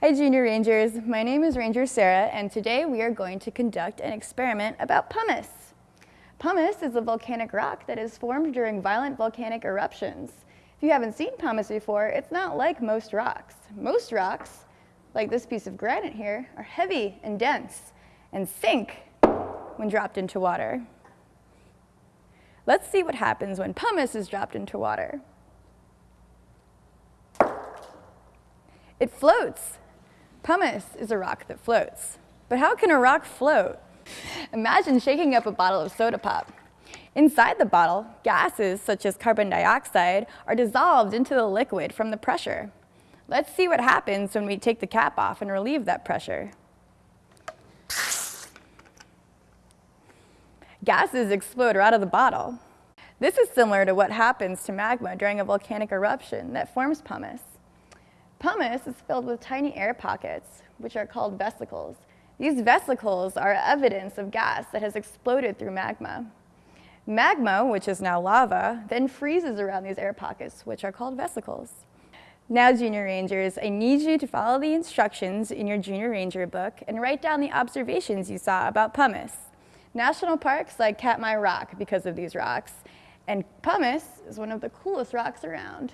Hi Junior Rangers, my name is Ranger Sarah and today we are going to conduct an experiment about pumice. Pumice is a volcanic rock that is formed during violent volcanic eruptions. If you haven't seen pumice before, it's not like most rocks. Most rocks, like this piece of granite here, are heavy and dense and sink when dropped into water. Let's see what happens when pumice is dropped into water. It floats. Pumice is a rock that floats. But how can a rock float? Imagine shaking up a bottle of soda pop. Inside the bottle, gases such as carbon dioxide are dissolved into the liquid from the pressure. Let's see what happens when we take the cap off and relieve that pressure. Gases explode right out of the bottle. This is similar to what happens to magma during a volcanic eruption that forms pumice. Pumice is filled with tiny air pockets, which are called vesicles. These vesicles are evidence of gas that has exploded through magma. Magma, which is now lava, then freezes around these air pockets, which are called vesicles. Now, Junior Rangers, I need you to follow the instructions in your Junior Ranger book and write down the observations you saw about pumice. National parks like Katmai Rock because of these rocks, and pumice is one of the coolest rocks around.